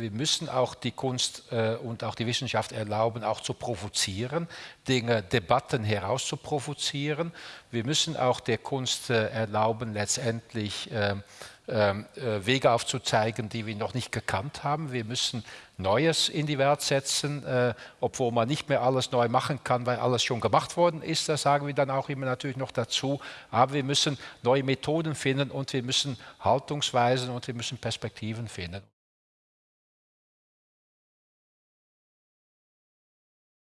Wir müssen auch die Kunst äh, und auch die Wissenschaft erlauben, auch zu provozieren, Dinge, Debatten herauszuprovozieren. Wir müssen auch der Kunst äh, erlauben, letztendlich äh, äh, Wege aufzuzeigen, die wir noch nicht gekannt haben. Wir müssen Neues in die Welt setzen, äh, obwohl man nicht mehr alles neu machen kann, weil alles schon gemacht worden ist. Das sagen wir dann auch immer natürlich noch dazu. Aber wir müssen neue Methoden finden und wir müssen Haltungsweisen und wir müssen Perspektiven finden.